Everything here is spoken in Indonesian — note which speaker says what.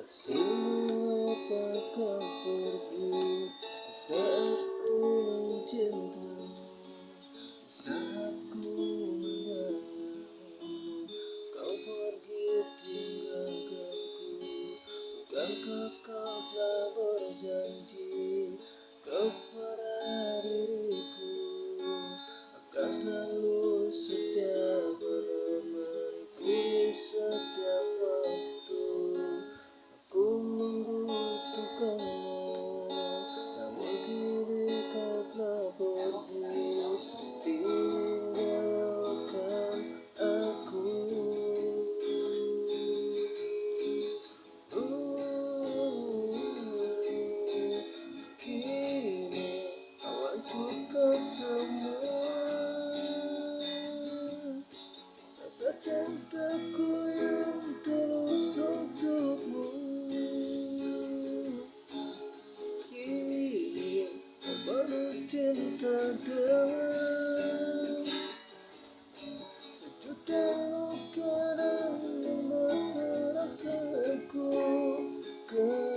Speaker 1: Kasihmu apakah pergi saat ku mencintamu Saat ku Kau pergi tinggalkanku Bukankah kau telah berjanji Kepada diriku Akan selalu setia menemaniku semua Rasa cintaku yang tulus untukmu Kini baru cinta dalam Sejuta luka dan lima perasaanku Kau